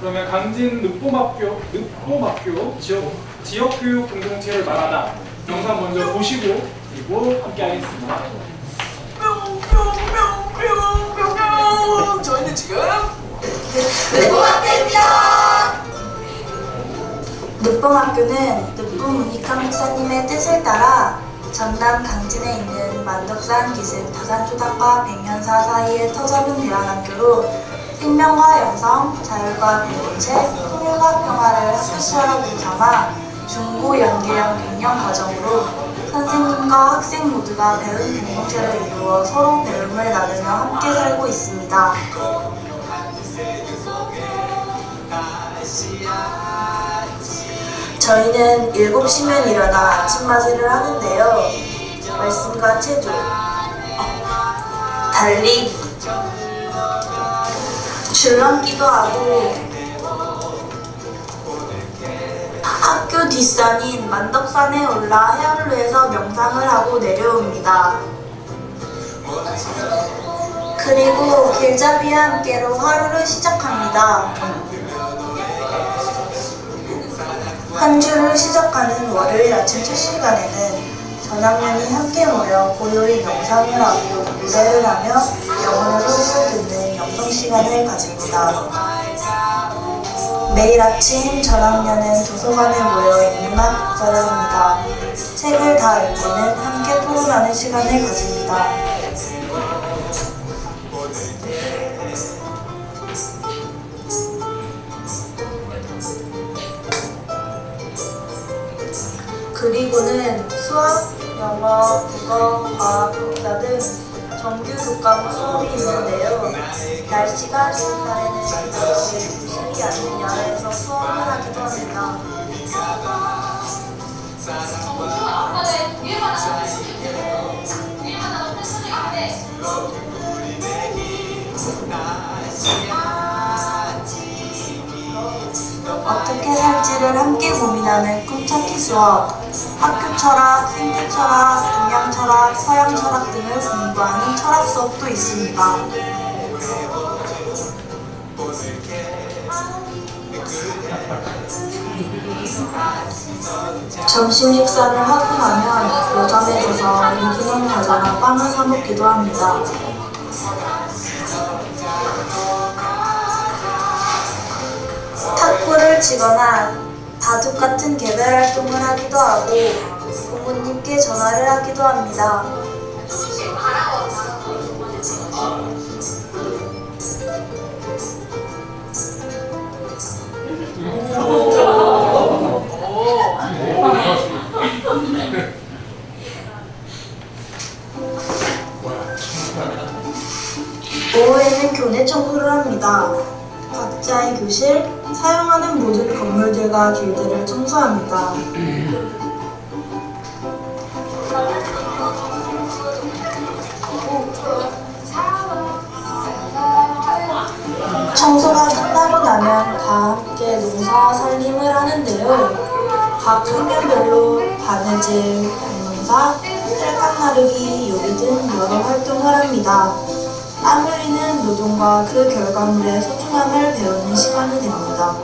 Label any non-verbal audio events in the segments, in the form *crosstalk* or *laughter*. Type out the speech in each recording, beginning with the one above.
그러면 강진 늑봄학교, 늑봄학교 지역, 지역교육 공동체를 말하다 영상 먼저 보시고 그리고 함께 하겠습니다. 뿅뿅뿅뿅뿅뿅 저희는 지금 늑봉학교는 늑봉 문익환 목사님의 뜻을 따라 전남 강진에 있는 만덕산 기슭 다산초당과 백년사 사이에 터잡은 대안학교로 생명과 영성, 자율과 공동체, 통일과 평화를 학교처럼 삼아 중고 연계형 갱년 과정으로 선생님과 학생 모두가 배운 공동체를 이루어 서로 배움을 나누며 함께 살고 있습니다. 저희는 7시면 일어나 아침맞이를 하는데요. 말씀과 체조, 달리기, 줄넘기도 하고 학교 뒷산인 만덕산에 올라 해안로에서 명상을 하고 내려옵니다. 그리고 길잡이와 함께로 하루를 시작합니다. 한 주를 시작하는 월요일 아침 첫 시간에는 전학년이 함께 모여 고요히 명상을 하고 노래를 하며 영혼의 소리를 듣는 영성 시간을 가집니다. 매일 아침 전학년은 도서관에 모여 인문학 독서를 합니다. 책을 다 읽고는 함께 토론하는 시간을 가집니다. 그리고는 수학, 영어, 국어, 과학, 역사 등 정규 교과목 수업이 있는데요. 날씨가 좋은 날에는 조심히 않는 야외에서 수업을 하기도 합니다. 어떻게 살지를 함께 고민하는 꿈찾기 수업, 학교 철학, 생태 철학, 동양 철학, 서양 철학 등을 공부하는 철학 수업도 있습니다. 점심 식사를 하고 나면 노점에 가서 인기는 과자나 빵을 사 먹기도 합니다. 탁구를 치거나 바둑 같은 개별 활동을 하기도 하고 부모님께 전화를 하기도 합니다. 오후에는 교내 청소를 합니다. 각자의 교실, 사용하는 모든 건물들과 길들을 청소합니다. 청소가 끝나고 나면 다 함께 농사 살림을 하는데요. 각 학년별로 바느질, 밭농사, 흙감 나르기, 요리 등 여러 활동을 합니다. 땀 흘리는 노동과 그 결과물의 소중함을 배우는 시간이 됩니다.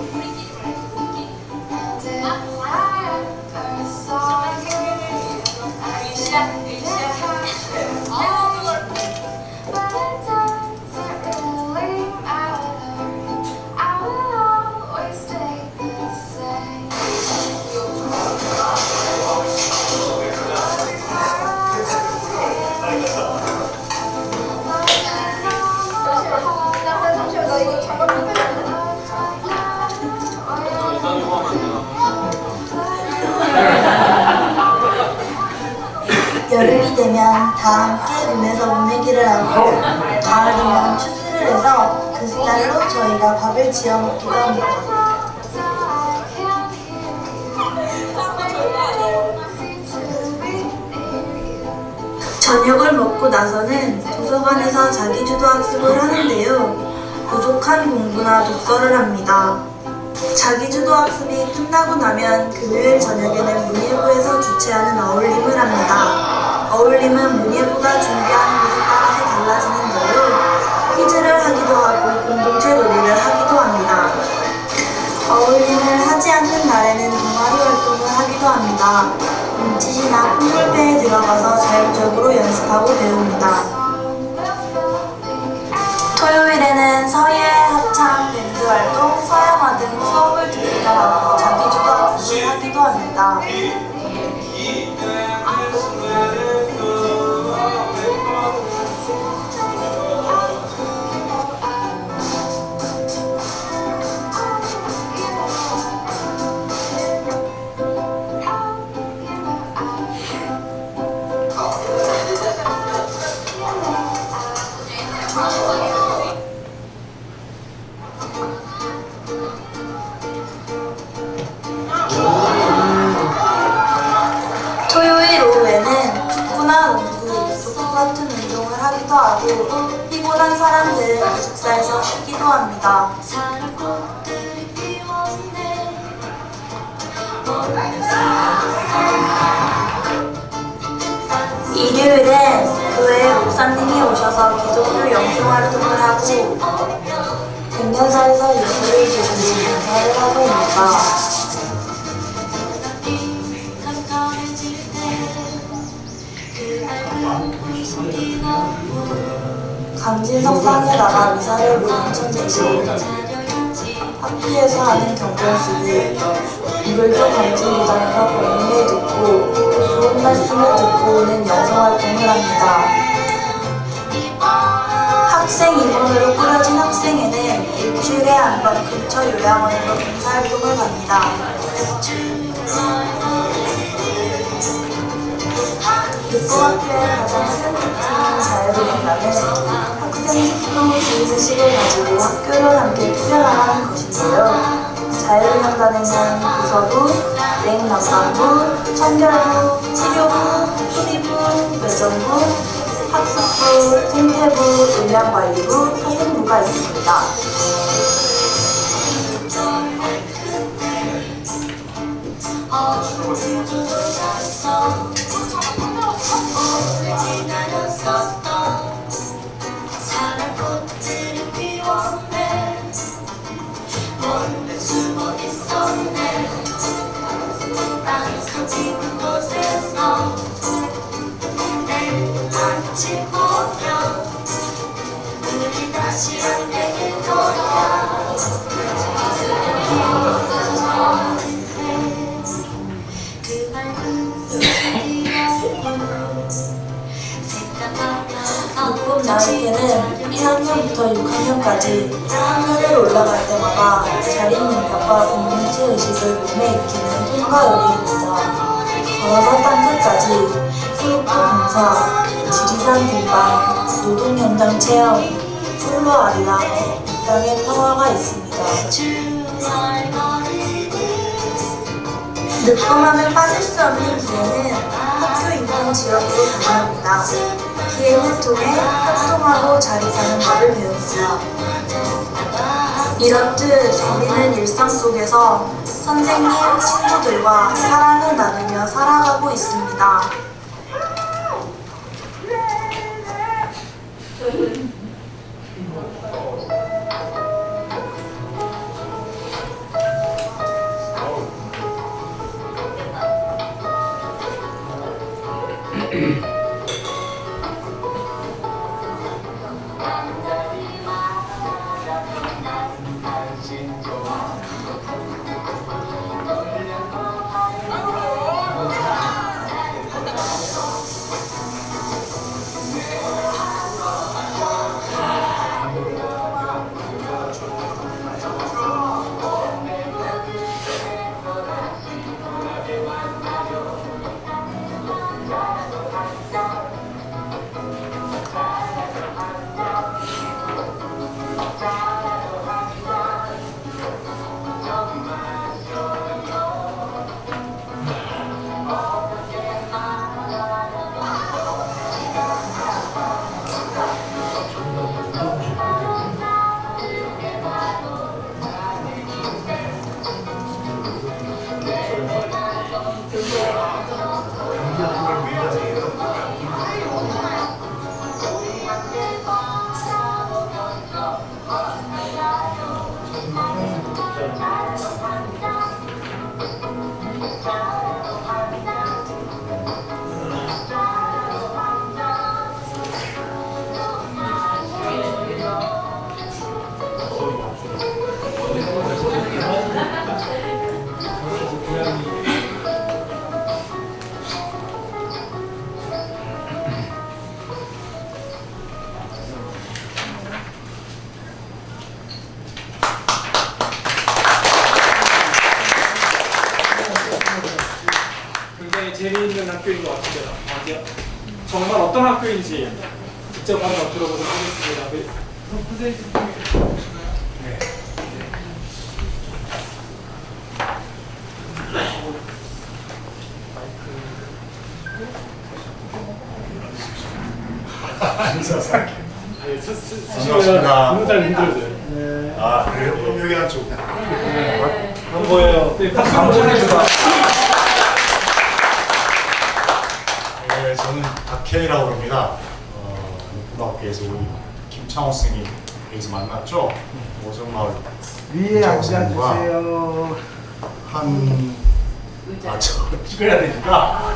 되면 다 함께 눈에서 보내기를 하고 가을 되면 추수를 해서 그 쌀로 저희가 밥을 지어 먹기도 합니다. 저녁을 먹고 나서는 도서관에서 자기주도 학습을 하는데요. 부족한 공부나 독서를 합니다. 자기주도 학습이 끝나고 나면 금요일 저녁에는 문예부에서 주최하는 어울림을 합니다. 어울림은 문예부가 준비하는 곳에 따라서 달라지는 데로 퀴즈를 하기도 하고 공동체 놀이를 하기도 합니다. 어울림을 하지 않는 날에는 동아리 활동을 하기도 합니다. 음치시나 풍물배에 들어가서 자율적으로 연습하고 배웁니다. 토요일에는 서예, 합창, 밴드 활동, 서양화 등 수업을 듣기도 하고 자기주도 학습을 하기도 합니다. 같은 운동을 하기도 하고 피곤한 사람들은 기숙사에서 쉬기도 합니다. 일요일엔 교회에 목사님이 오셔서 기독교 영성 활동을 하고 백년사에서 예수를 드리는 인사를 하고 있습니다. 의사를 보는 천재들 학교에서 하는 경전수를 무별도 강진무당에서 본인을 듣고 좋은 말씀을 듣고 오는 영성활동을 합니다. 학생 임원으로 꾸려진 학생회는 일주일에 한 번 근처 요양원으로 봉사활동을 갑니다. 육고학교의 가장 큰 특징인 자유로운다는 학생 식도 주의식을 가지고 학교를 함께 꾸려나가는 것인데요. 자유로운다에는 부서부, 냉난방부, 청결부, 치료부, 수리부, 외정부, 학습부, 생태부, 음량관리부, 사생부가 있습니다. 다시 나에게는 1학년부터 6학년까지 학년을 올라갈 때마다 자립능력과 공동체 의식을 몸에 익히는 통과열이입니다. 걸어서 땅끝까지 수로프 봉사, 지리산 등반, 노동 현장 체험, 홀로 아리랑, 이 땅에 평화가 있습니다. 늦고만을 빠질 수 없는 기회는 학교 인근 지역으로 다녀옵니다. 기회를 통해 활동하고 자립하는 법을 배웁니다. 이렇듯 우리는 일상 속에서 선생님, 친구들과 사랑을 나누며 살아가고 있습니다. 이 정말 어떤 학교인지 직접 한번 들어보도록 하겠습니다. 네. 선생님 네. 네, 보는 사람 힘들어져요. 아 그래요? 그럼 여기 한쪽 안 보여요. 네, 박수 한번 보내주세요. 네, 저는 합니다 어, 고등학교에서 우리 김창호 선생님 여기서 만났죠 오정마을 위에 앉아주세요. 한 아, 저 찍어야 되니까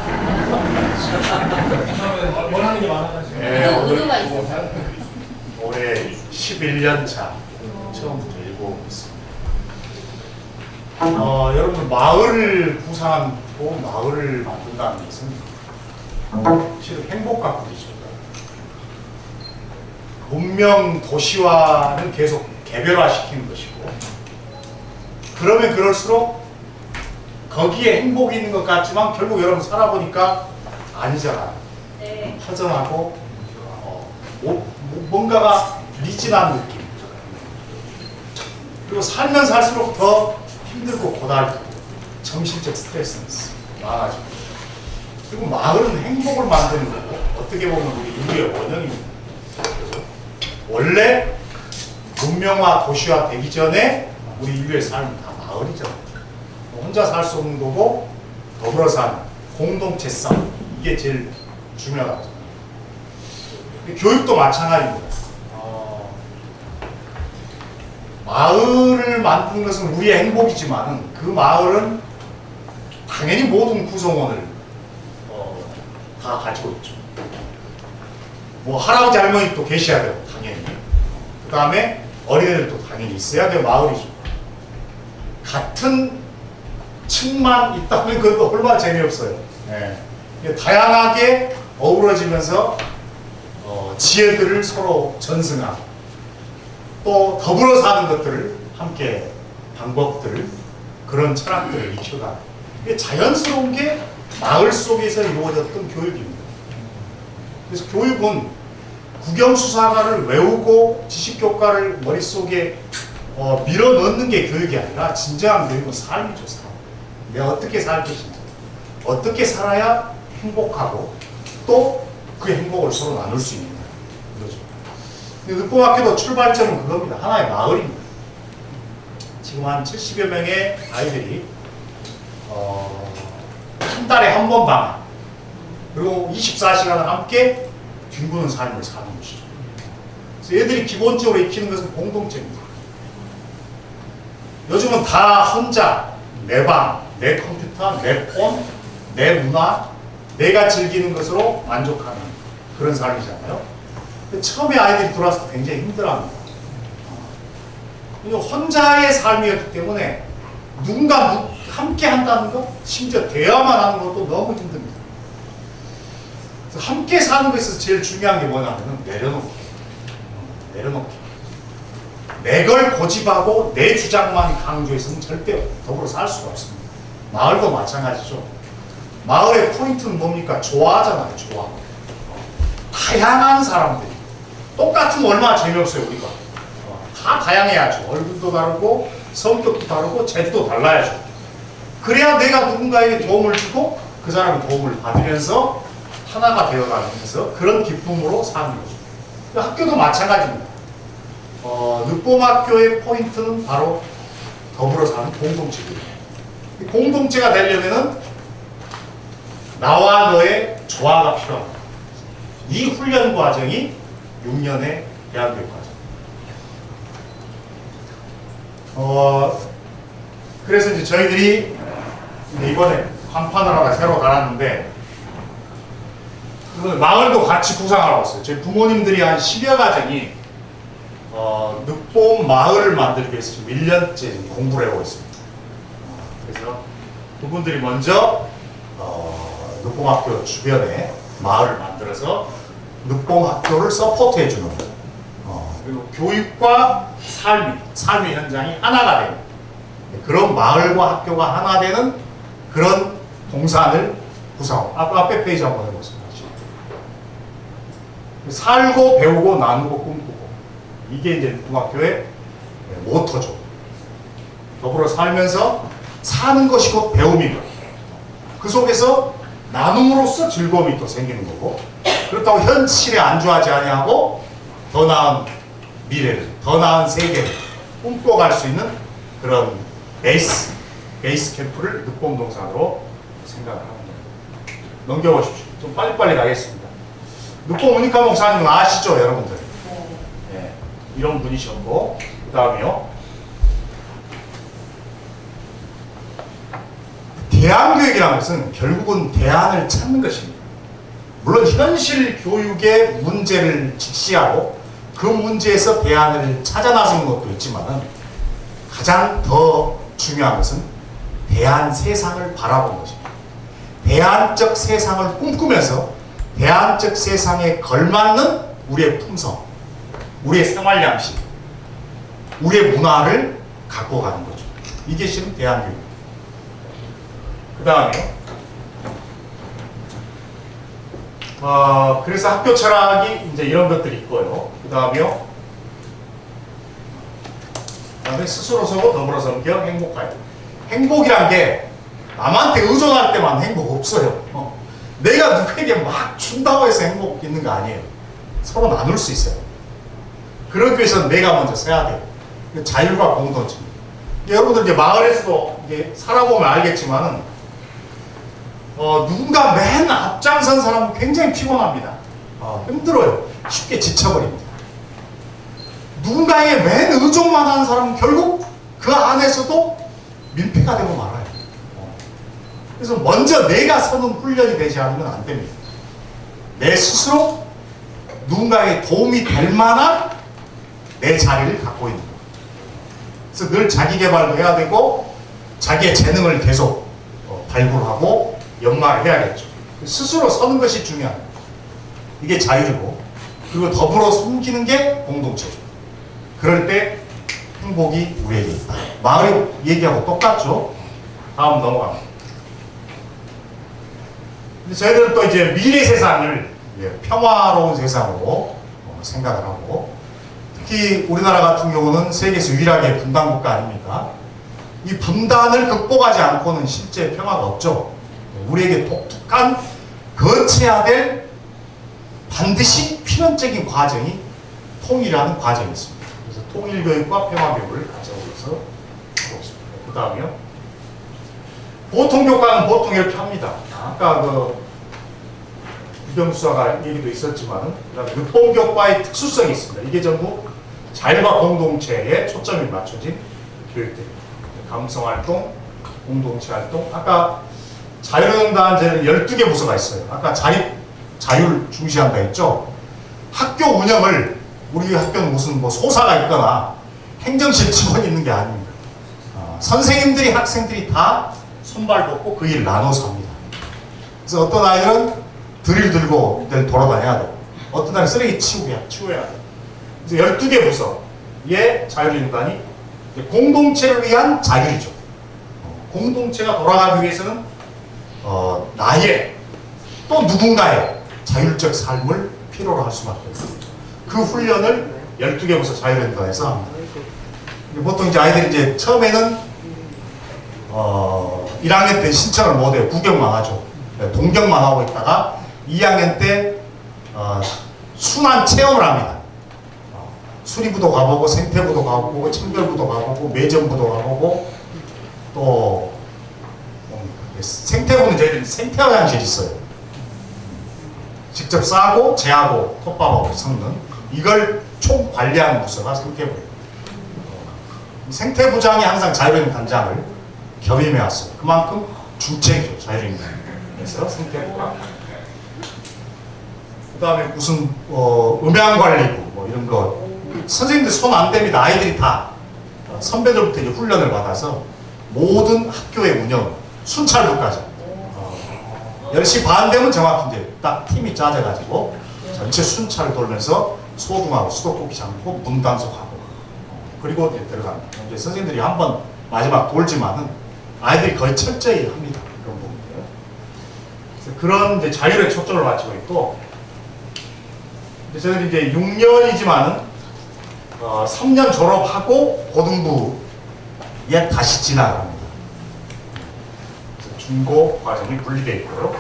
원하는 게 많아가지고. 네, 오늘 올해 11년 차 처음부터 읽고 있습니다. 어, 여러분 마을을 구상하고 마을을 만든다는 것은 실은 행복 가꾸기죠. 문명 도시화는 계속 개별화시키는 것이고 그러면 그럴수록 거기에 행복이 있는 것 같지만 결국 여러분 살아보니까 아니잖아요. 허전하고 어, 뭐- 뭐- 뭔가가 미진한 느낌. 그리고 살면 살수록 더 힘들고 고달프고 정신적 스트레스는 많아지고 그리고 마을은 행복을 만드는 거고 어떻게 보면 우리 인류의 원형입니다. 원래 문명화 도시화 되기 전에 우리 인류의 삶은 다 마을이잖아요. 혼자 살 수 없는 거고 더불어 사는 공동체 싸움 이게 제일 중요하죠. 교육도 마찬가지입니다. 어, 마을을 만드는 것은 우리의 행복이지만 그 마을은 당연히 모든 구성원을 어, 다 가지고 있죠. 뭐 할아버지 할머니 또 계셔야 되고 당연히 그 다음에 어린애들도 당연히 있어야 돼요 마을이죠. 같은 층만 있다면 그것도 *laughs* 얼마나 재미없어요. 네. 다양하게 어우러지면서 어, 지혜들을 서로 전승하고 또 더불어 사는 것들을 함께 방법들을 그런 철학들을 익혀가는 이게 자연스러운 게 마을 속에서 이루어졌던 교육입니다. 그래서 교육은 국영수사가를 외우고 지식교과를 머릿속에 어, 밀어넣는 게 교육이 아니라 진정한 교육은 삶이죠, 삶. 내가 어떻게 살 것인가. 어떻게 살아야 행복하고 또 그 행복을 서로 나눌 수 있느냐. 그거죠. 근데 늑봉학교도 출발점은 그겁니다. 하나의 마을입니다. 지금 한 70여 명의 아이들이 어, 한 달에 한 번 방학 그리고 24시간을 함께 뒹구는 삶을 사는 것이죠. 그래서 애들이 기본적으로 익히는 것은 공동체입니다. 요즘은 다 혼자 내 방, 내 컴퓨터, 내 폰, 내 문화, 내가 즐기는 것으로 만족하는 그런 삶이잖아요. 처음에 아이들이 들어왔을 때 굉장히 힘들어합니다. 혼자의 삶이었기 때문에 누군가 누- 함께 한다는 것, 심지어 대화만 하는 것도 너무 힘듭니다. 그래서 함께 사는 것에 서 제일 중요한 게 뭐냐면 내려놓기. 내려놓기. 내 걸 고집하고 내 주장만 강조해서는 절대 더불어 살 수가 없습니다. 마을도 마찬가지죠. 마을의 포인트는 뭡니까? 좋아하잖아요, 좋아. 다양한 사람들이. 똑같으면 얼마나 재미없어요, 우리가. 어, 다 다양해야죠. 얼굴도 다르고, 성격도 다르고, 재주도 달라야죠. 그래야 내가 누군가에게 도움을 주고, 그 사람이 도움을 받으면서 하나가 되어가면서 그런 기쁨으로 사는 거죠. 그 학교도 마찬가지입니다. 어, 늑봄학교의 포인트는 바로 더불어 사는 공동체입니다. 이 공동체가 되려면은 나와 너의 조화가 필요합니다. 이 훈련 과정이 6년의 대학교육 과정. 어, 그래서 이제 저희들이 이번에 간판을 하나 새로 달았는데, 마을도 같이 구상하러 왔어요. 저희 부모님들이 한 10여 가정이 어, 늑봄 마을을 만들기 위해서 지금 1년째 공부를 해오고 있습니다. 어, 그래서 그분들이 먼저 어, 늑봉학교 주변에 마을을 만들어서 늑봉학교를 서포트해 주는 어, 그리고 교육과 삶이 삶의 현장이 하나가 되는 그런 마을과 학교가 하나 되는 그런 동산을. 앞 앞에 페이지 한번 해보세요. 살고 배우고 나누고 꿈꾸고 이게 이제 중학교의 모토죠. 더불어 살면서 사는 것이 곧 배움이고 그 속에서 나눔으로써 즐거움이 또 생기는 거고 그렇다고 현실에 안주하지 아니하고 더 나은 미래를 더 나은 세계를 꿈꿔갈 수 있는 그런 베이스 베이스 캠프를 늑봉동산으로 생각을 합니다. 넘겨보십시오. 좀 빨리빨리 가겠습니다. 늑봉 문익환 목사님 아시죠 여러분들? 예, 이런 분이셨고 그 다음에요 대안교육이라는 것은 결국은 대안을 찾는 것입니다. 물론 현실 교육의 문제를 직시하고 그 문제에서 대안을 찾아 나서는 것도 있지만 가장 더 중요한 것은 대안 세상을 바라보는 것입니다. 대안적 세상을 꿈꾸면서 대안적 세상에 걸맞는 우리의 품성, 우리의 생활 양식, 우리의 문화를 갖고 가는 거죠. 이게 실은 대안교육입니다. 그 다음에 어, 그래서 학교 철학이 이제 이런 것들이 있고요. 그 다음에요. 그 다음에 스스로 서고 더불어 섬겨 행복하여. 행복이란 게 남한테 의존할 때만 행복 없어요. 어. 내가 누구에게 막 준다고 해서 행복 있는 거 아니에요. 서로 나눌 수 있어요. 그러기 위해서 내가 먼저 써야. 그 자율과 공동체. 여러분들 이제 마을에서도 이제 살아보면 알겠지만은 어, 누군가 맨 앞장선 사람은 굉장히 피곤합니다. 어, 힘들어요. 쉽게 지쳐버립니다. 누군가에게 맨 의존만 하는 사람은 결국 그 안에서도 민폐가 되고. 어. 그래서 먼저 내가 서는 훈련이 되지 않으면 안 됩니다. 내 스스로 누군가에게 도움이 될 만한 내 자리를 갖고 있는 거예요. 그래서 늘 자기 개발도 해야 되고 자기의 재능을 계속 어, 발굴하고 연마를 해야겠죠. 스스로 서는 것이 중요합니다. 이게 자유고 그리고 더불어 숨기는 게 공동체죠. 그럴 때 행복이 우리에게 있다. 마을 얘기하고 똑같죠. 다음 넘어갑니다. 근데 저희들은 또 이제 미래 세상을 예, 평화로운 세상으로 어, 생각을 하고 특히 우리나라 같은 경우는 세계에서 유일하게 분단 국가 아닙니까? 이 분단을 극복하지 않고는 실제 평화가 없죠. 우리에게 독특한 거쳐야 될 반드시 필연적인 과정이 통일이라는 과정이 있습니다. 그래서 통일 교육과 평화 교육을 가져오면서 하고 있습니다. 그 다음에요. 보통 교과는 보통 이렇게 합니다. 아까 그 유병수사가 얘기도 있었지만은 그다음에 늑봉교과의 특수성이 있습니다. 이게 전부 자율과 공동체에 초점이 맞춰진 교육들입니다. 감성활동, 공동체활동, 아까 자율응답제는 12개 부서가 있어요. 아까 자립, 자율 중시한다 했죠? 학교 운영을 우리 학교는 무슨 뭐 소사가 있거나 행정실 직원이 있는 게 아닙니다. 어, 선생님들이 학생들이 다 손발 놓고 그 일을 나눠서 합니다. 그래서 어떤 아이들은 드릴 들고 늘 돌아다녀야 되고 어떤 아이는 쓰레기 치우야, 치워야 돼요. 그래서 12개 부서의 자율인간이 공동체를 위한 자율이죠. 어, 공동체가 돌아가기 위해서는 어, 나의 또 누군가의 자율적 삶을 필요로 할 수밖에 없습니다. 그 훈련을 12개 부서 자율인간에서 합니다. 보통 이제 아이들이 이제 처음에는 어, 1학년 때 신청을 못해요. 구경만 하죠. 네, 동경만 하고 있다가 2학년 때 어, 순환 체험을 합니다. 어, 수리부도 가보고 생태부도 가보고 청결부도 가보고 매점부도 가보고 또? 생태부는 저희들이 생태 화장실이 있어요. 직접 싸고 재하고 톱밥하고 섞는 이걸 총 관리하는 부서가 생태부예요. 어, 생태부장이 항상 자율인 단장을 겸임해 왔어요. 그만큼 주체죠 자 그래서 생태부가 그 다음에 무슨 어, 음향관리부 뭐 이런 거 선생님들 손안 댑니다. 아이들이 다 어, 선배들부터 이제 훈련을 받아서 모든 학교의 운영 순찰부까지 어, 10시 반 되면 정확히 이제 딱 팀이 짜져가지고 전체 순찰을 돌면서 소등하고 수도꼭지 잠고 문 단속하고 어, 그리고 이제 들어갑니다. 이제 선생님들이 한번 마지막 돌지만은 아이들이 거의 철저히 합니다. 그런 이제 자율에 초점을 맞추고 있고 이제 저는 이제 6년이지만은 어, 3년 졸업하고 고등부에 다시 진학합니다. 중고 과정이 분리되어 있고요.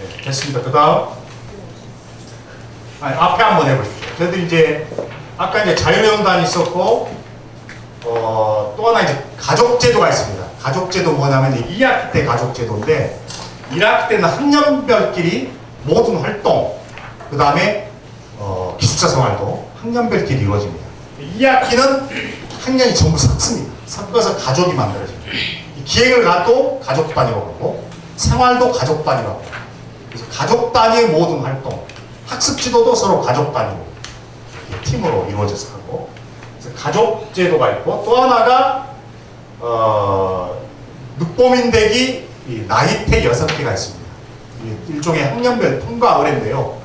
네, 됐습니다. 그 다음 앞에 한번 해보십시오. 저희들 이제 아까 이제 자유명단이 있었고 어, 또 하나 이제 가족제도가 있습니다. 가족제도 뭐냐면 이제 2학기 때 가족제도인데 1학기 때는 학년별끼리 모든 활동 그 다음에 어, 기숙사 생활도 학년별끼리 이루어집니다. 2학기는 학년이 전부 섞습니다. 섞어서 가족이 만들어집니다. 이 기획을 가도 가족 단위로 하고 생활도 가족 단위로 하고 그래서 가족 단위의 모든 활동 학습 지도도 서로 가족 단위로 팀으로 이루어져서 하고 그래서 가족 제도가 있고 또 하나가 어, 늑보민대기 이 나이테 여섯 개가 있습니다. 일종의 학년별 통과 의뢰인데요.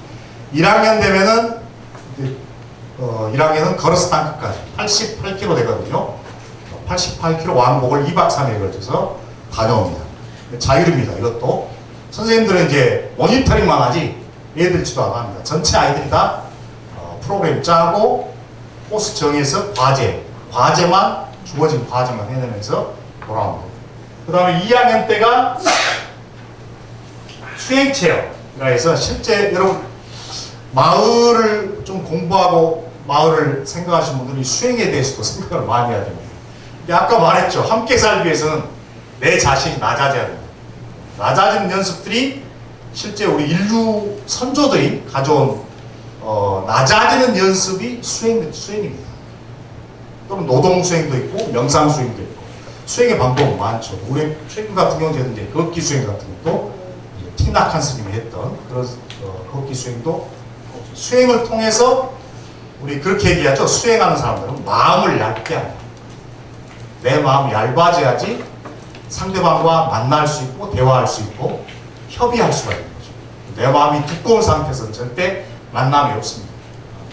1학년 되면은 어, 1학년은 걸어서 땅끝까지 88km 되거든요. 88km 왕복을 2박 3일 걸쳐서 다녀옵니다. 자율입니다. 이것도 선생님들은 이제 모니터링만 하지 얘들 지도 안 합니다. 전체 아이들이 다 어, 프로그램 짜고 코스 정해서 과제, 과제만 주어진 과제만 해내면서 돌아옵니다. 그 다음에 2학년 때가 수행체험이라 해서 실제 여러분 마을을 좀 공부하고 마을을 생각하시는 분들이 수행에 대해서도 생각을 많이 해야 됩니다. 아까 말했죠. 함께 살기 위해서는 내 자신이 낮아져야 됩니다. 낮아지는 연습들이 실제 우리 인류 선조들이 가져온 어, 낮아지는 연습이 수행, 수행입니다. 또는 노동 수행도 있고 명상 수행도 있고 수행의 방법은 많죠. 우리 최근 같은 경우는 이제 걷기 수행 같은 것도 티낙한 스님이 했던 그런 어, 걷기 수행도 수행을 통해서 우리 그렇게 얘기하죠. 수행하는 사람들은 마음을 얇게 한다. 내 마음이 얇아져야지 상대방과 만날 수 있고 대화할 수 있고 협의할 수가 있는 거죠. 내 마음이 두꺼운 상태에서는 절대 만남이 없습니다.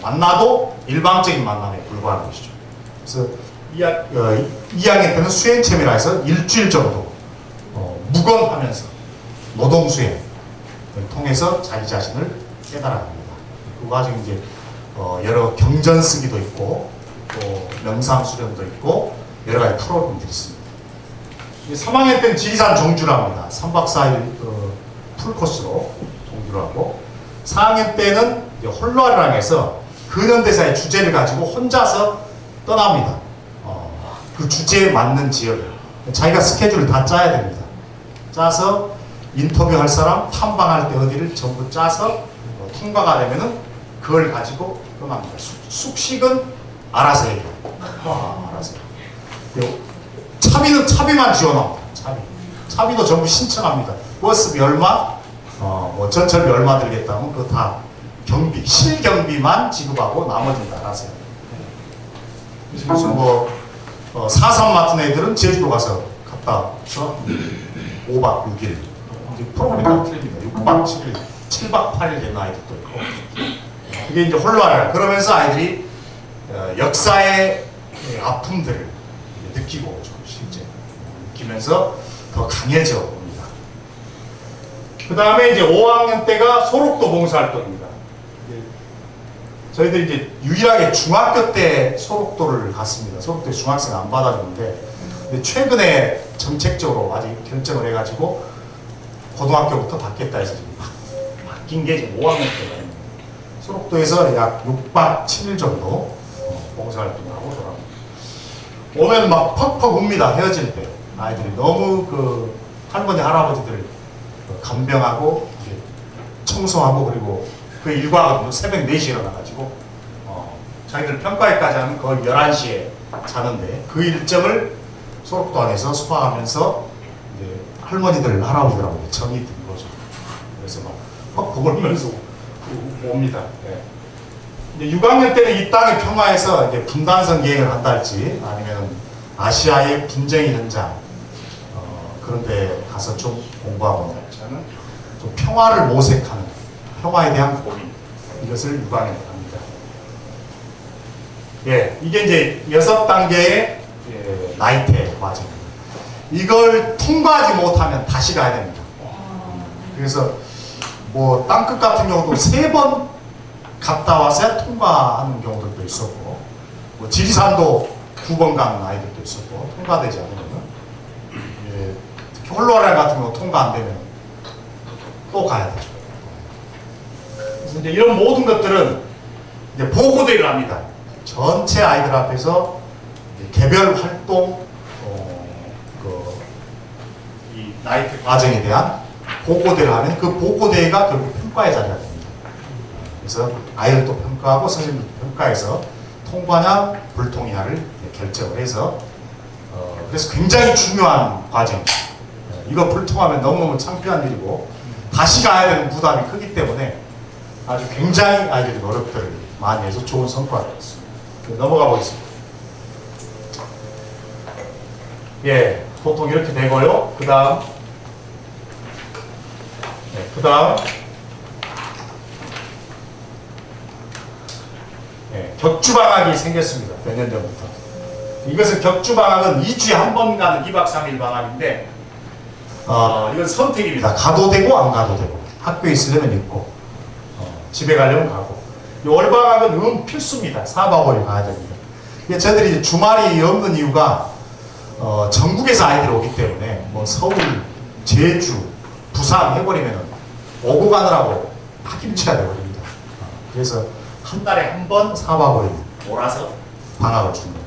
만나도 일방적인 만남에 불과한 것이죠. 그래서 2학, 어, 2학년 때는 수행체미라 해서 일주일 정도 어, 무건하면서 노동 수행을 통해서 자기 자신을 깨달아갑니다. 그 과정에 이제 어, 여러 경전 쓰기도 있고 또 명상 수련도 있고 여러 가지 프로그램들이 있습니다. 3학년 때는 지리산 종주를 합니다. 3박 4일 어, 풀코스로 종주를 하고 4학년 때는 해서 근현대사의 주제를 가지고 혼자서 떠납니다. 어, 그 주제에 맞는 지역을 자기가 스케줄을 다 짜야 됩니다. 짜서 인터뷰할 사람, 탐방할 때 어디를 전부 짜서 어, 통과가 되면은 그걸 가지고 떠납니다. 숙, 숙식은 알아서 해요. 아, 알아서 해요. 차비는 차비만 지원합니다. 차비. 차비도 전부 신청합니다. 버스비 얼마, 어, 뭐 전철비 얼마 들겠다면 그거 다 경비, 실경비만 지급하고 나머지는 다 알아서 해요. 그래서 뭐 어, 사삼 맡은 애들은 제주도 가서 갔다 와서 5박 6일 이제 프로그램이 다 틀립니다. 6박 7일, 7박 8일 된 아이들도 있고 그게 이제 홀로아라 그러면서 아이들이 어, 역사의 아픔들을 느끼고 좀 실제 느끼면서 더 강해져 옵니다. 그 다음에 이제 5학년 때가 소록도 봉사활동입니다. 저희들이 이제 유일하게 중학교 때 소록도를 갔습니다. 소록도에 중학생 안 받아주는데 근데 최근에 정책적으로 아직 결정을 해가지고 고등학교부터 받겠다 해서 지금 바- 바뀐 게 지금 5학년 때예요. 소록도에서 약 6박 7일 정도 어, 봉사활동을 하고 돌아옵니다. 오면 막 퍽퍽 웁니다. 헤어질 때. 아이들이 너무 그 할머니, 할아버지들 그 간병하고 청소하고 그리고 그 일과거든요. 새벽 4시에 일어나가지고 어, 자기들 평가회까지 하면 거의 11시에 자는데 그 일정을 소록도 안에서 소화하면서 이제 할머니들, 할아버지들하고 정이 든 거죠. 그래서 막 울면서 옵니다. 예. 이제 6학년 때는 이 땅의 평화에서 이제 분단선 계획을 한달지 아니면 아시아의 분쟁의 현장 어, 그런 데 가서 좀 공부하고 할지는 좀 평화를 모색하는 평화에 대한 고민 이것을 6학년 때 합니다. 예, 이게 이제 여섯 단계의 예, 나이테 과정입니다. 이걸 통과하지 못하면 다시 가야 됩니다. 그래서 뭐 땅끝 같은 경우도 세 번 갔다 와서 통과하는 경우들도 있었고 뭐 지리산도 두 번 가는 아이들도 있었고 통과되지 않으면 예, 특히 홀로라인 같은 거 통과 안 되면 또 가야 되죠. 그래서 이제 이런 모든 것들은 이제 보고대를 합니다. 전체 아이들 앞에서 개별 활동 어, 그, 이 나이트 과정에 대한 보고대를 하면 그 보고대가 결국 평가의 자리가 됩니다. 그래서 아이들도 평가하고 선생님도 평가해서 통과냐 불통이냐를 결정을 해서 어, 그래서 굉장히 중요한 과정입니다. 어, 이거 불통하면 너무너무 창피한 일이고 다시 가야 되는 부담이 크기 때문에 아주 굉장히 아이들이 노력들을 많이 해서 좋은 성과를 얻었습니다. 그 넘어가 보겠습니다. 예, 보통 이렇게 되고요. 그 다음, 네, 그 다음, 예, 격주방학이 생겼습니다. 몇 년 전부터. 이것은 격주방학은 2주에 한 번 가는 2박 3일 방학인데, 어, 이건 선택입니다. 가도 되고 안 가도 되고. 학교에 있으려면 있고, 어, 집에 가려면 가고. 이 월방학은 음 필수입니다. 4박 5일 가야 됩니다. 이제 주말이 없는 이유가 어, 전국에서 아이들이 오기 때문에 뭐 서울, 제주, 부산 해버리면 오고 가느라고 파김치가 되버립니다. 어, 그래서 한 달에 한 번 4박 5일 몰아서 방학을 줍니다.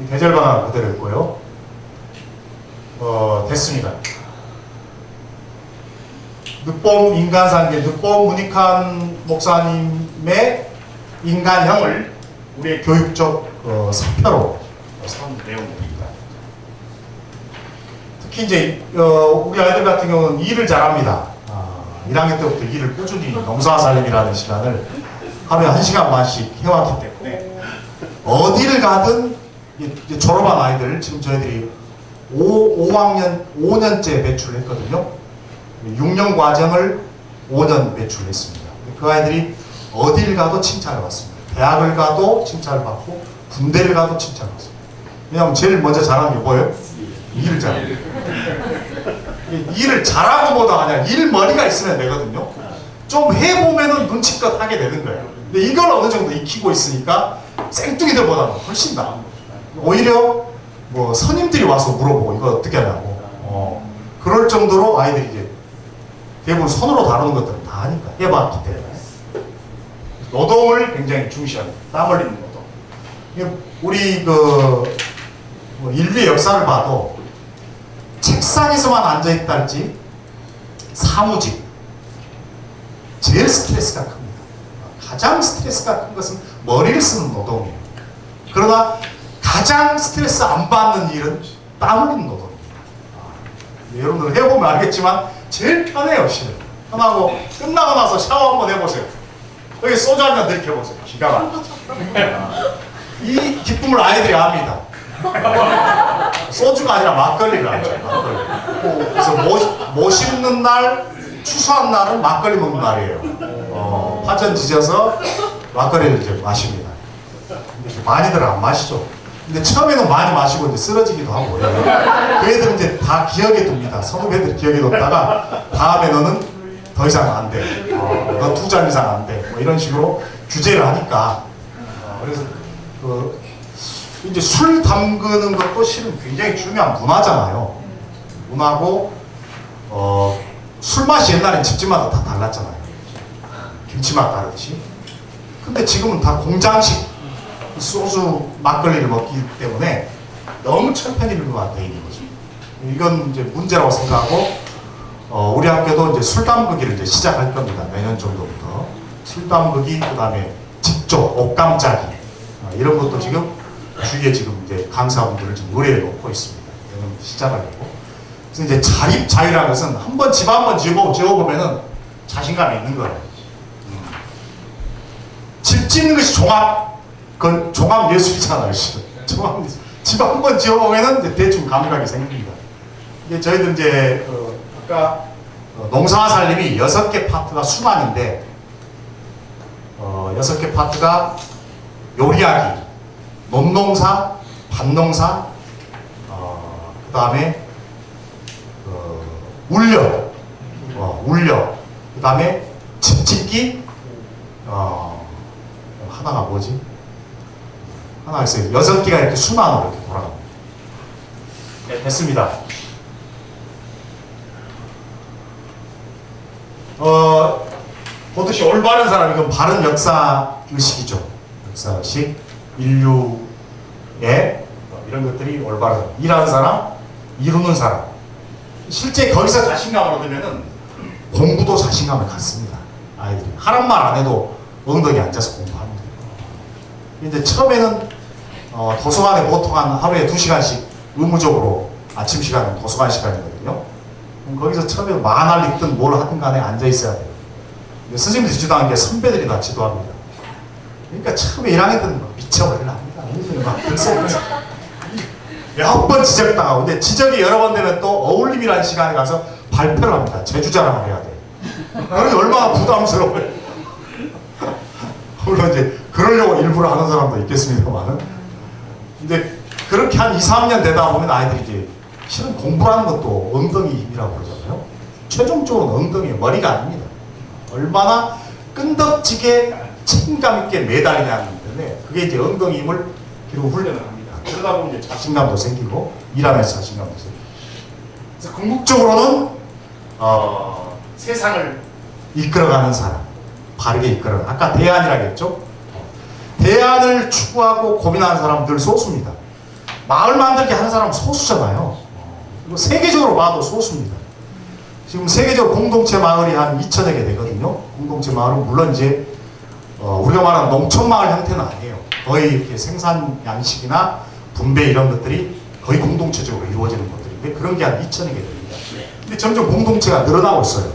이 계절 방학 그대로 있고요. 어, 됐습니다. 늑봄 인간상계, 늑봄 문익환 목사님의 인간형을 우리의 교육적 어, 사표로 삼은 내용입니다. 특히 이제 어, 우리 아이들 같은 경우는 일을 잘합니다. 아, 1학년 때부터 일을 꾸준히 농사살림이라는 시간을 하루에 1시간 반씩 해왔기 때문에 어디를 가든 졸업한 아이들 지금 저희들이 5, 5학년 5년째 배출했거든요. 6년 과정을 5년 배출했습니다. 그 아이들이 어딜 가도 칭찬을 받습니다. 대학을 가도 칭찬을 받고 군대를 가도 칭찬을 받습니다. 왜냐하면 제일 먼저 잘하는 게 뭐예요? 일을 잘합니다. 일을 잘하고 뭐다 하냐 일 머리가 있으면 되거든요. 좀 해보면은 눈치껏 하게 되는 거예요. 근데 이걸 어느 정도 익히고 있으니까 생뚱이들보다는 훨씬 나은 거예요. 오히려 뭐 선임들이 와서 물어보고 이거 어떻게 하냐고 어, 그럴 정도로 아이들이 이제 대부분 손으로 다루는 것들은 다 하니까 해봤기 때문에 노동을 굉장히 중시합니다. 땀 흘리는 노동. 우리 그뭐 인류의 역사를 봐도 책상에서만 앉아 있다 할지 사무직 제일 스트레스가 큽니다. 가장 스트레스가 큰 것은 머리를 쓰는 노동이에요. 그러나 가장 스트레스 안 받는 일은 땀 흘리는 노동입니다. 아, 여러분들 해보면 알겠지만 제일 편해요, 실은. 편하고 끝나고 나서 샤워 한번 해보세요. 여기 소주 한 잔 들켜보세요. 기가 막히죠. 이 기쁨을 아이들이 압니다. 소주가 아니라 막걸리를 알죠. 막걸리. 그래서 못, 못 씹는 날, 추수한 날은 막걸리 먹는 날이에요. 어, 파전 지져서 막걸리를 이제 마십니다. 많이들 안 마시죠. 근데 처음에는 많이 마시고 이제 쓰러지기도 하고. 그 애들은 이제 다 기억에 둡니다. 애들 기억에 뒀다가 다음에 너는 더 이상 안 돼. 어, 너두 잔 이상 안 돼. 뭐 이런 식으로 규제를 하니까. 어, 그래서 그 이제 술 담그는 것도 실은 굉장히 중요한 문화잖아요. 문화고 어, 술 맛이 옛날엔 집집마다 다 달랐잖아요. 김치맛 다르듯이. 근데 지금은 다 공장식 소주 막걸리를 먹기 때문에 너무 천편일루가 돼 있는 거죠. 이건 이제 문제라고 생각하고 어, 우리 학교도 이제 술 담그기를 이제 시작할 겁니다. 내년 정도부터 술 담그기 그다음에 직접 옷감짜기 어, 이런 것도 지금 주위에 지금 이제 강사분들을 지금 의뢰해 놓고 있습니다. 내년부터 시작하려고. 그래서 이제 자립 자유라는 것은 한번 집 한번 지어보, 지어보면은 자신감이 있는 거예요. 음. 집 짓는 것이 종합, 그건 종합 예술이잖아요. 실은. 종합 예술. 집 한 번 지어보면은 이제 대충 감각이 생깁니다. 이게 저희들 이제 그 아까 어, 농사 살림이 여섯 개 파트가 수만인데 어, 여섯 개 파트가 요리하기, 논농사, 밭농사, 어, 그 다음에 어, 울려, 어, 울려, 그 다음에 집 짓기, 어, 하나가 뭐지? 하나가 있어요. 여섯 개가 이렇게 순환으로 이렇게 돌아갑니다. 네, 됐습니다. 어, 보듯이 올바른 사람, 이건 바른 역사 의식이죠. 역사 의식, 인류의 어, 이런 것들이 올바른 사람. 일하는 사람, 이루는 사람. 실제 거기서 자신감을 얻으면은 공부도 자신감을 갖습니다. 아이들이. 하란 말 안 해도 엉덩이 앉아서 공부합니다. 이제 처음에는 어, 도서관에 보통 한 하루에 두 시간씩 의무적으로 아침 시간은 도서관 시간이거든요. 거기서 처음에 만화를 읽든 뭘 하든 간에 앉아 있어야 돼요. 근데 선생님들이 지도하는 게 선배들이 다 지도합니다. 그러니까 처음에 1학년 때는 막 미쳐버리려 합니다. 엉덩이 막 들썩들썩. 여러 번 지적당하고 근데 지적이 여러 번 되면 또 어울림이라는 시간에 가서 발표를 합니다. 제주 자랑을 해야 돼. 그게 얼마나 부담스러워요. *laughs* 물론 이제 그러려고 일부러 하는 사람도 있겠습니다만은 근데 그렇게 한 2, 3년 되다 보면 아이들이 이제 실은 공부라는 것도 엉덩이 힘이라고 그러잖아요. 최종적으로 엉덩이 머리가 아닙니다. 얼마나 끈덕지게 책임감 있게 매달리냐는 건데 그게 이제 엉덩이 힘을 기르고 훈련을 합니다. 그러다 보면 이제 자신감도 생기고 일하면서 자신감도 생기고 궁극적으로는 어, 세상을 이끌어가는 사람 바르게 이끌어 아까 대안이라겠죠 대안을 추구하고 고민하는 사람들 소수입니다. 마을 만들기 하는 사람 소수잖아요. 세계적으로 봐도 소수입니다. 지금 세계적으로 공동체 마을이 한 2천여 개 되거든요. 공동체 마을은 물론 이제 어, 우리가 말하는 농촌 마을 형태는 아니에요. 거의 이렇게 생산 양식이나 분배 이런 것들이 거의 공동체적으로 이루어지는 것들인데 그런 게 한 2천여 개 됩니다. 근데 점점 공동체가 늘어나고 있어요.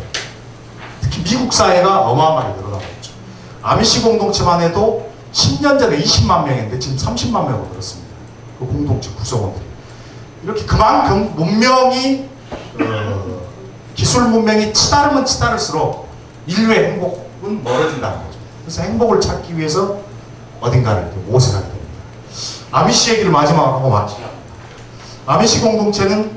특히 미국 사회가 어마어마하게 늘어나고 있죠. 아미시 공동체만 해도 10년 전에 20만 명인데 지금 30만 명으로 늘었습니다. 그 공동체 구성원들이. 이렇게 그만큼 문명이 어, 기술 문명이 치다르면 치다를수록 인류의 행복은 멀어진다는 거죠. 그래서 행복을 찾기 위해서 어딘가를 모색하게 됩니다. 아미시 얘기를 마지막으로 마치겠습니다. 아미시 공동체는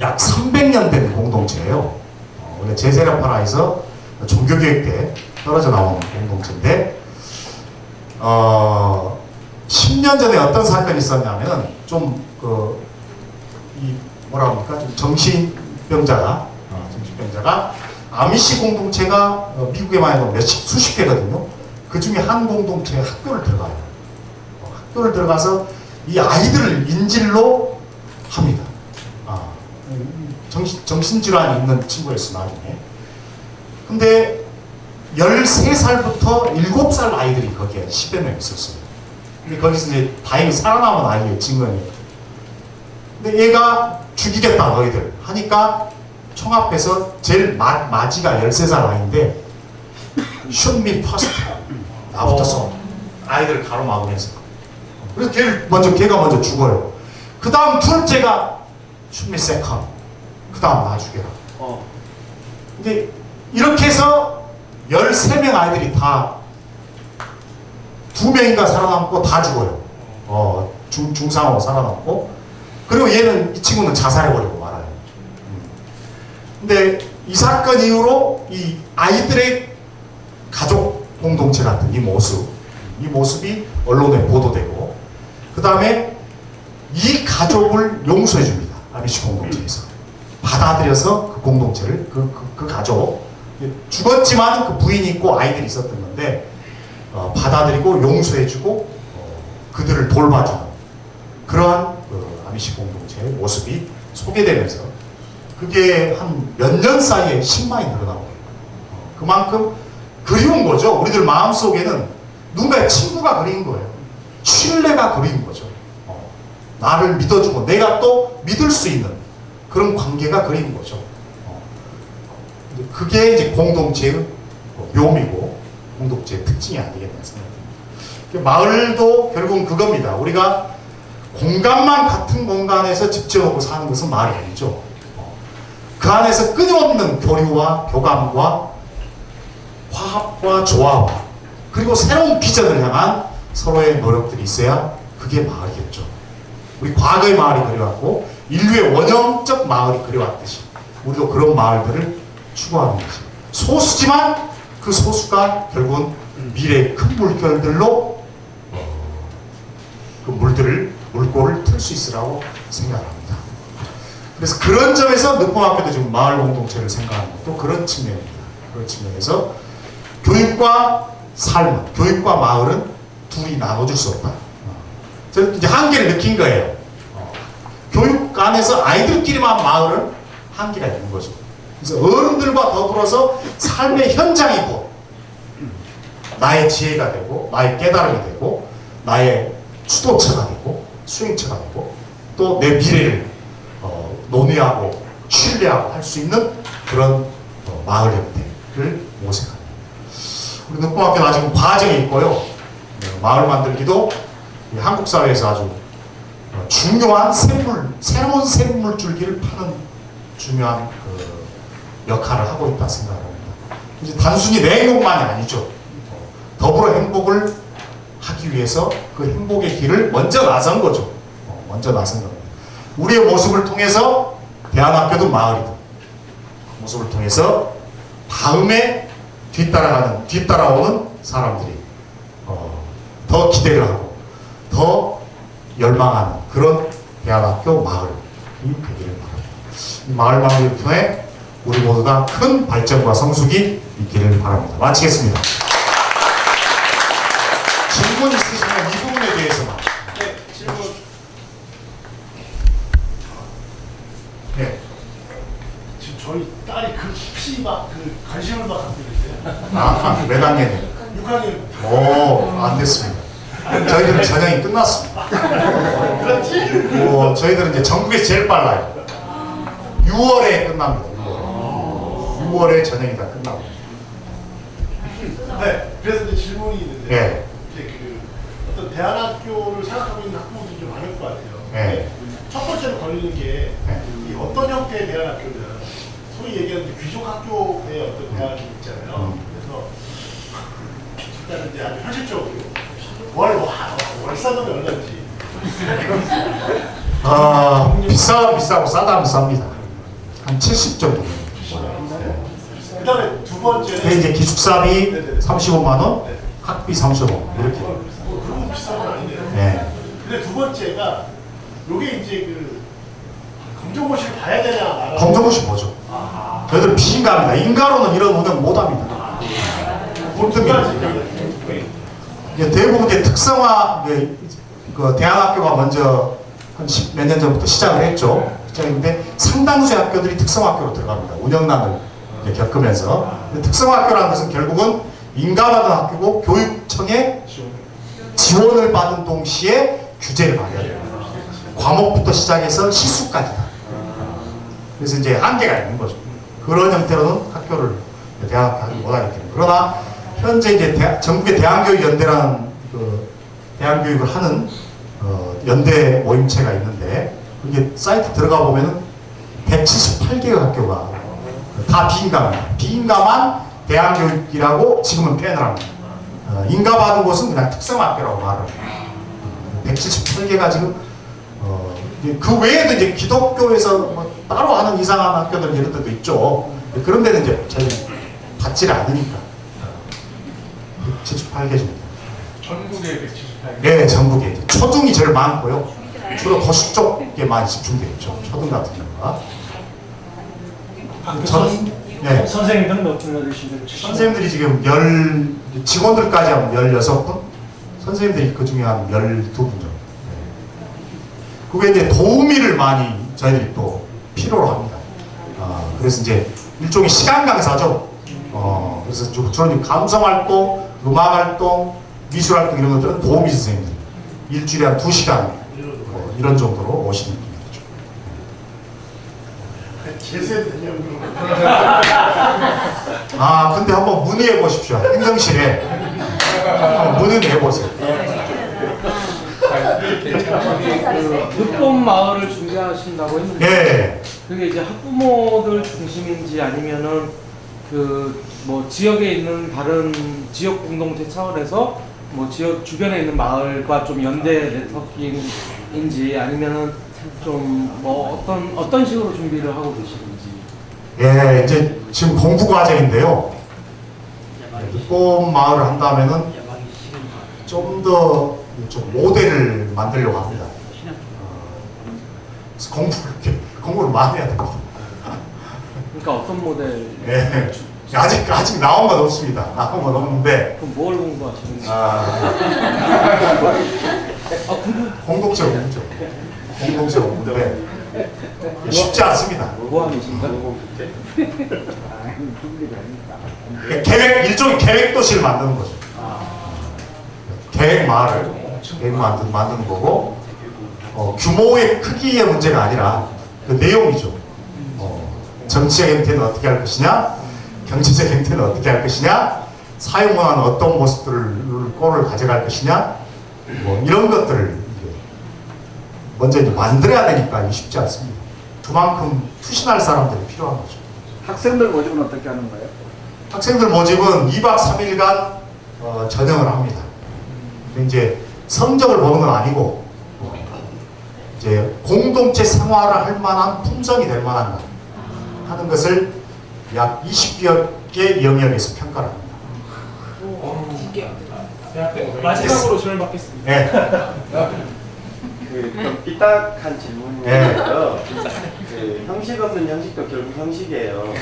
약 300년 된 공동체예요. 어, 원래 제세라파라에서 종교교육 때 떨어져 나온 공동체인데 어, 10년 전에 어떤 사건이 있었냐면 좀그 이 뭐라 합니까 좀 정신병자가 어, 정신병자가 아미시 공동체가 어, 미국에만 해도 몇십 수십 개거든요. 그 중에 한 공동체에 학교를 들어가요. 어, 학교를 들어가서 이 아이들을 인질로 합니다. 아, 정신, 정신질환이 있는 친구였어 나중에 근데 13살부터 7살 아이들이 거기에 10여 명 있었어요. 근데 거기서 이제 다행히 살아남은 아이의 증언이. 근데 얘가 죽이겠다 너희들. 하니까 총 앞에서 제일 마, 마지가 13살 아이인데 me first 나부터 써. 아이들을 가로막으면서. 그래서 걔를 먼저 걔가 먼저 죽어요. 그 다음 둘째가 me second 그 다음 나 죽여라. 어. 근데 이렇게 해서 13명 아이들이 다 두 명인가 살아남고 다 죽어요. 어, 중, 중상으로 살아남고. 그리고 얘는, 이 친구는 자살해버리고 말아요. 음. 근데 이 사건 이후로 이 아이들의 가족 공동체 같은 이 모습, 이 모습이 언론에 보도되고, 그 다음에 이 가족을 용서해 줍니다. 아미시 공동체에서. 받아들여서 그 공동체를 그, 그, 그 가족 죽었지만 그 부인이 있고 아이들이 있었던 건데 어, 받아들이고 용서해주고 어, 그들을 돌봐주는 그러한 그 아미시 공동체의 모습이 소개되면서 그게 한 몇 년 사이에 10만이 늘어나고 어, 그만큼 그리운 거죠. 우리들 마음속에는 누군가의 친구가 그린 거예요. 신뢰가 그린 거죠. 어, 나를 믿어주고 내가 또 믿을 수 있는 그런 관계가 그린 거죠. 그게 이제 공동체의 묘미고 공동체의 특징이 아니겠나 생각합니다. 마을도 결국은 그겁니다. 우리가 공간만 같은 공간에서 집중하고 사는 것은 말이 아니죠. 어. 그 안에서 끊임없는 교류와 교감과 화합과 조화와 그리고 새로운 비전을 향한 서로의 노력들이 있어야 그게 마을이겠죠. 우리 과거의 마을이 그려왔고 인류의 원형적 마을이 그려왔듯이 우리도 그런 마을들을 추구하는 것이 소수지만 그 소수가 결국은 미래의 큰 물결들로 어, 그 물들을 물꼬를 틀 수 있으라고 생각합니다. 그래서 그런 점에서 늦봄학교도 지금 마을 공동체를 생각하는 것도 그런 측면입니다. 그런 측면에서 교육과 삶은 교육과 마을은 둘이 나눠줄 수 없다. 어. 저는 이제 한계를 느낀 거예요. 어. 교육 안에서 아이들끼리만 마을은 한계가 있는 거죠. 그래서 어른들과 더불어서 삶의 현장이고 나의 지혜가 되고 나의 깨달음이 되고 나의 주도처가 되고 수행처가 되고 또 내 미래를 어, 논의하고 신뢰하고 할 수 있는 그런 어, 마을 형태를 모색합니다. 우리 눈뽕학교는 아직 과정이 있고요. 네, 마을 만들기도 이 한국 사회에서 아주 어, 중요한 생물, 새로운 생물 줄기를 파는 중요한 그 역할을 하고 있다 생각합니다. 이제 단순히 내 행복만이 아니죠. 어, 더불어 행복을 하기 위해서 그 행복의 길을 먼저 나선 거죠. 어, 먼저 나선 겁니다. 우리의 모습을 통해서 대안학교도 마을이다. 그 모습을 통해서 다음에 뒤따라가는 뒤따라오는 사람들이 어, 더 기대를 하고 더 열망하는 그런 대안학교 마을이 되기를 바랍니다. 이 마을 마을을 통해 우리 모두가 큰 발전과 성숙이 있기를 바랍니다. 마치겠습니다. 질문 있으시면 이 부분에 대해서만. 네, 질문. 네. 지금 저희 딸이 그 깊이 막그 관심을 막 갖고 있는데 아, 몇 학년이에요? 6학년 오, 안 됐습니다. 저희들은 전형이 끝났습니다. 그렇지? 뭐, 저희들은 이제 전국에서 제일 빨라요. 6월에 끝납니다. 6월. 6월에 전형이 다 끝나고. 네 그래서 이제 질문이 있는데 예. 이제 그 어떤 대안학교를 생각하고 있는 학부모들이 좀 많을 것 같아요 예. 첫 번째로 걸리는 게 네. 이 어떤 형태의 대안학교는 소위 얘기하는 귀족 학교의 어떤 대안학교 있잖아요 음. 그래서 일단은 이제 아주 현실적으로 월, 와, 월사돈이 얼마인지 아, 비싸면 비싸고 싸다면 쌉니다. 한 70 정도. 근데 이제 기숙사비 네네네. 35만 원, 네. 학비 35만 원 이렇게. 뭐 그런 거 비싼 건 아닌데요 네. 근데 두 번째가 요게 이제 그 검정고시를 봐야 되냐 검정고시 뭐죠? 저희들 비인가입니다. 인가로는 이런 운영 못합니다. 꼴등입니다. 이제 대부분 이제 특성화 이제 그 대안학교가 먼저 한 몇 년 전부터 시작을 했죠. 시작했는데 상당수의 학교들이 특성학교로 들어갑니다. 운영난을 겪으면서 특성학교라는 것은 결국은 인가받은 학교고 교육청의 지원을 받은 동시에 규제를 돼요. 과목부터 시작해서 시수까지 다. 그래서 이제 한계가 있는 거죠. 그런 형태로는 학교를 대학하지 때문에. 그러나 현재 이제 대- 전국의 대한교육연대라는 그 대한교육을 하는 어, 연대 모임체가 있는데 이게 사이트 들어가 보면은 178개의 학교가 다 비인가입니다. 비인가만 대한교육이라고 지금은 표현을 합니다. 어, 인가받은 곳은 그냥 특성학교라고 말을 합니다. 178개가 지금 어, 그 외에도 이제 기독교에서 뭐 따로 하는 이상한 학교들 이런 데도 있죠. 그런 데는 이제 저희 받지를 않으니까 178개 정도. 전국에 178개. 네, 전국에 초등이 제일 많고요. 주로 도시 쪽에 많이 집중되어 있죠. 초등 같은 경우가. 전, 네. 선생님들은 몇 분이나 되시는데 선생님들이 지금 열 직원들까지 하면 16분, 선생님들이 그 중에 한 12분 정도. 네. 그게 이제 도우미를 많이 저희들이 또 필요로 합니다. 아, 그래서 이제 일종의 시간 강사죠. 어, 그래서 주- 주로 이제 감성 활동, 음악 활동, 미술 활동 이런 것들은 도우미 선생님들 일주일에 한 2시간 어, 이런 정도로 오시는. 제세 되냐고 아, 근데 한번 문의해 보십시오. 행정실에 한번 문의해 보세요. 그 늑봄 마을을 준비하신다고 했는데 예. 그게 이제 학부모들 중심인지 아니면은 그 뭐 지역에 있는 다른 지역 공동체 차원에서 뭐 지역 주변에 있는 마을과 좀 연대 네트워킹인지 아니면은 좀 뭐 어떤 어떤 식으로 준비를 하고 계시는지 예, 이제 지금 공부 과정인데요. 예, 늦봄 마을을 한다면은 좀더 좀 모델을 만들려고 합니다. 어, 공부를 이렇게 공부를 많이 해야 됩니다. 그러니까 어떤 모델? 예. 아직 아직 나온 건 없습니다. 나온 건 없는데 그럼 뭘 공부하시는지? 아, *laughs* 공동체 공동체 공동체 공부인데 쉽지 않습니다. 그러니까 계획 일종의 계획 도시를 만드는 거죠. 계획 마을을 계획 만드, 만드는 거고 어, 규모의 크기의 문제가 아니라 그 내용이죠. 어, 정치적 행태는 어떻게 할 것이냐, 경제적 행태는 어떻게 할 것이냐, 사회문화는 어떤 모습들을 꼴을 가져갈 것이냐, 뭐 이런 것들을 먼저 이제 만들어야 되니까 이게 쉽지 않습니다. 그만큼 투신할 사람들이 필요한 거죠. 학생들 모집은 어떻게 하는 거예요? 학생들 모집은 2박 3일간 어, 전형을 합니다. 이제 성적을 보는 건 아니고 어, 이제 공동체 생활을 할 만한 품성이 될 만한 것 하는 것을 약 20여 개 영역에서 평가를 합니다. 네, 마지막으로 질문 받겠습니다. 네. *laughs* 그좀 삐딱한 질문인데요. 그 형식 없는 형식도 결국 형식이에요.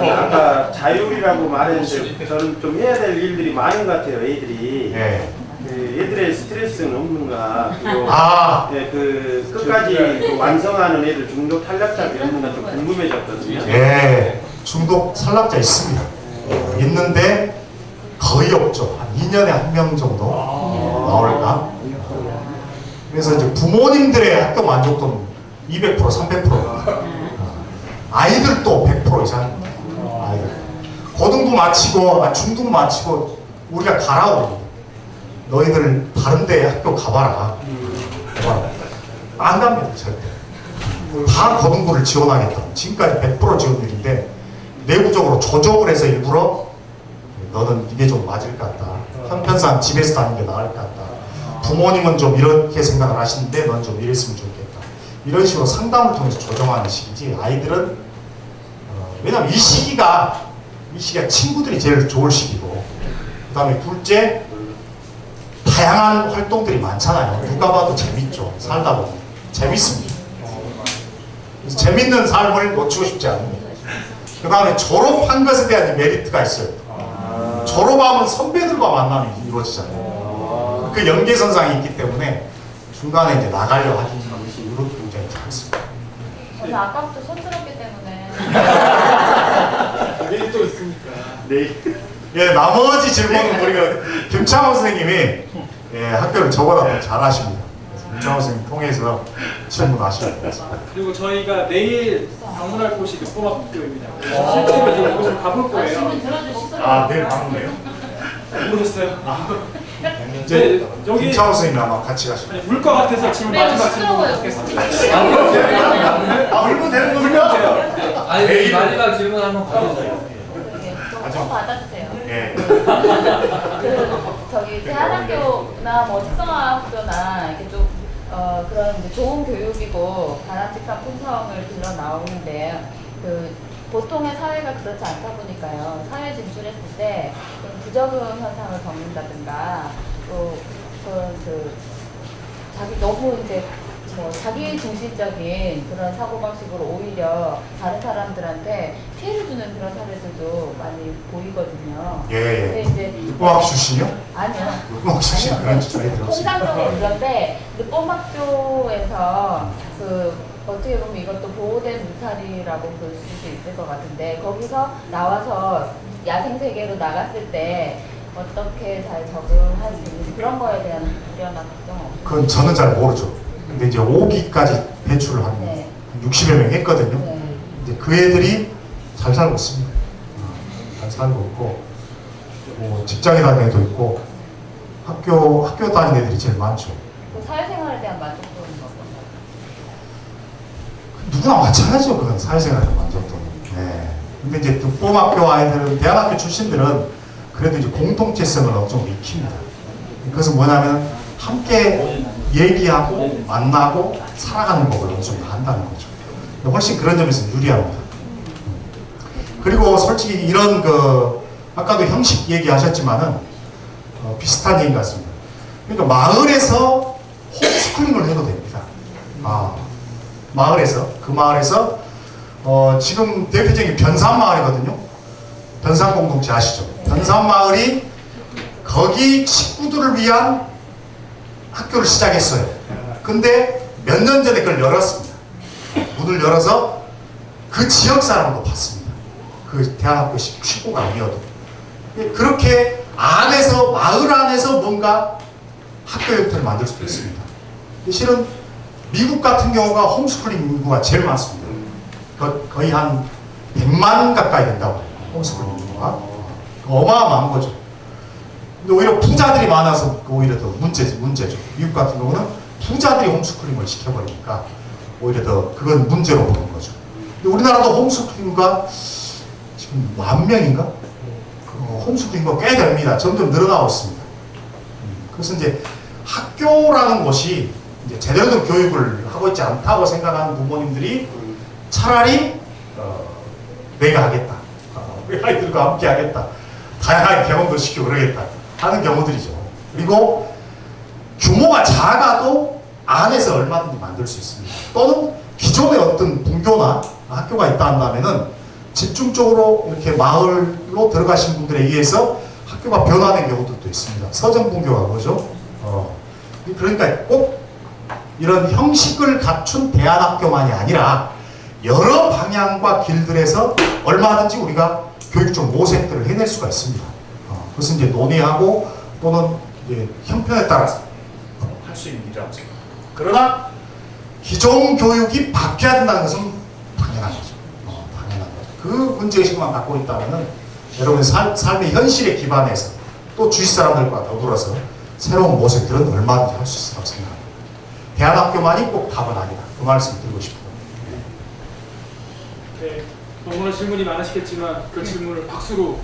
네. 아까 자율이라고 말했는데 저는 좀 해야 될 일들이 많은 것 같아요. 애들이. 네. 그 애들의 스트레스는 없는가 그리고 아, 네, 그 끝까지 그 완성하는 애들 중독 탈락자 이런 건가 좀 궁금해졌거든요. 예, 중독 탈락자 있습니다. 있는데 거의 없죠. 한 2년에 한 명 정도 나올까? 그래서 이제 부모님들의 학교 만족도는 200% 300% 아이들도 100% 이상 아이들 고등부 마치고 아, 중등 마치고 우리가 가라고 너희들 다른데 학교 가봐라. 안 갑니다 절대 다 고등부를 지원하겠다. 지금까지 100% 지원율인데 내부적으로 조정을 해서 일부러 너는 이게 좀 맞을 것 같다. 형편상 집에서 다니는 게 나을 것 같다. 부모님은 좀 이렇게 생각을 하시는데 넌 좀 이랬으면 좋겠다. 이런 식으로 상담을 통해서 조정하는 시기지 아이들은 어, 왜냐면 이 시기가 이 시기가 친구들이 제일 좋을 시기고 그 다음에 둘째 다양한 활동들이 많잖아요. 누가 봐도 재밌죠. 살다 보면 재밌습니다. 그래서 재밌는 삶을 놓치고 싶지 않습니다. 그 다음에 졸업한 것에 대한 메리트가 있어요. 졸업하면 선배들과 만남이 이루어지잖아요. 그 연계선상이 있기 때문에 중간에 이제 나가려 하는 것이 이런 굉장히 작습니다. 그래서 아까부터 서툴었기 때문에 *laughs* 내일 또 있으니까. 네. 예, 나머지 질문은 우리가 김창호 선생님이 예, 학교를 저보다 더 잘하십니다. 김창호 선생님 통해서 질문하시면 되겠습니다. 그리고 저희가 내일 방문할 곳이 늑보학교입니다. 그래서 실제로 이제 이곳을 가볼 거예요. 아, 내일 방문해요? 모르셨어요? 이제 네, 여기 김창호 선생님이 아마 같이 가실 거예요. 아니, 울것 같아서 지금 네, 마지막. 질문 받겠습니다. 아, 울면 되는 겁니까? 아니 내일. 마지막 질문 한번. 네, 좀 받아주세요. 예. 그 저기 대한학교나 뭐 특성화학교나 이렇게 좀 어, 그런 이제 좋은 교육이고 바람직한 품성을 들러 나오는데 그 보통의 사회가 그렇지 않다 보니까요. 사회 진출했을 때좀 부적응 현상을 겪는다든가 또 그런 그 자기 너무 이제 뭐 자기 중심적인 그런 사고 방식으로 오히려 다른 사람들한테 피해를 주는 그런 사례들도 많이 보이거든요. 예, 근데 예. 이제 육공학 출신이요? 아니요. 육공학 출신 그런 저희들 없습니다. 통상적으로 그런데 늑범학교에서 그 어떻게 보면 이것도 보호된 울타리라고 볼수 있을 것 같은데 거기서 나와서 야생 세계로 나갔을 때 어떻게 잘 적응할 수 있는지 그런 거에 대한 우려나 걱정 없으세요? 그건 저는 잘 모르죠. 근데 이제 5기까지 배출을 한 네. 60여 명 했거든요. 네. 이제 그 애들이 잘 살고 있습니다. 어, 잘 살고 있고, 뭐 직장에 다니는 애도 있고, 학교, 학교 다니는 애들이 제일 많죠. 그 사회생활에 대한 만족도는 어떤가요? 누구나 마찬가지죠. 그건 사회생활의 만족도는. 네. 근데 이제 득봉학교 아이들은, 대학학교 출신들은 그래도 이제 공동체성을 어느 정도 익힙니다. 그것은 뭐냐면 함께 얘기하고 만나고 살아가는 법을 어느 정도 한다는 거죠. 훨씬 그런 점에서 유리합니다. 그리고 솔직히 이런 그 아까도 형식 얘기하셨지만은 어, 비슷한 얘기 같습니다. 그러니까 마을에서 홈스쿨링을 해도 됩니다. 아, 마을에서 그 마을에서 어, 지금 대표적인 변산 마을이거든요. 변산 공동체 아시죠? 변산 마을이 거기 식구들을 위한 학교를 시작했어요. 근데 몇 년 전에 그걸 열었습니다. 문을 열어서 그 지역 사람도 봤습니다. 그 대학교 식- 식구가 아니어도. 그렇게 안에서, 마을 안에서 뭔가 학교 형태를 만들 수도 있습니다. 실은 미국 같은 경우가 홈스쿨링 인구가 제일 많습니다. 거- 거의 한 100만 가까이 된다고. 홈스쿨링 인구가. 어마어마한 거죠. 오히려 부자들이 많아서 오히려 더 문제, 문제죠. 미국 같은 경우는 부자들이 홈스쿨링을 시켜버리니까 오히려 더 그건 문제로 보는 거죠. 근데 우리나라도 홈스쿨링과 지금 만 명인가? 그 홈스쿨링과 꽤 됩니다. 점점 늘어나고 있습니다. 음, 그래서 이제 학교라는 곳이 이제 제대로 된 교육을 하고 있지 않다고 생각하는 부모님들이 차라리 어, 내가 하겠다. 어, 우리 아이들과 함께 하겠다. 다양하게 경험도 시키고 그러겠다 하는 경우들이죠. 그리고 규모가 작아도 안에서 얼마든지 만들 수 있습니다. 또는 기존의 어떤 분교나 학교가 있다 한다면은 집중적으로 이렇게 마을로 들어가신 분들에 의해서 학교가 변화된 경우들도 있습니다. 서정분교가 그러죠. 어, 그러니까 꼭 이런 형식을 갖춘 대안학교만이 아니라 여러 방향과 길들에서 얼마든지 우리가 교육적 모색들을 해낼 수가 있습니다. 어, 그것은 이제 논의하고 또는 이제 형편에 따라서 할 수 있는 일이라고 생각합니다. 그러나 기존 교육이 바뀌어야 된다는 것은 당연한 거죠. 어, 당연한 거죠. 그 문제의식만 갖고 있다면 여러분의 삶, 삶의 현실에 기반해서 또 주위 사람들과 더불어서 새로운 모색들은 얼마든지 할 수 있다고 생각합니다. 대안학교만이 꼭 답은 아니다. 그 말씀 드리고 싶어요. 네, 너무나 질문이 많으시겠지만 그 질문을 박수로